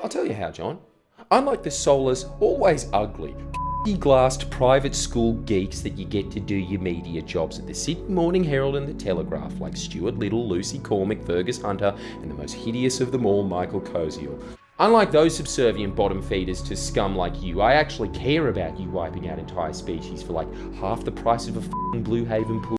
I'll tell you how, John. Unlike the soulless, always ugly, glassed private school geeks that you get to do your media jobs at the Sydney Morning Herald and the Telegraph, like Stuart Little, Lucy Cormack, Fergus Hunter, and the most hideous of them all, Michael Koziol. Unlike those subservient bottom feeders to scum like you, I actually care about you wiping out entire species for like half the price of a Blue Haven pool.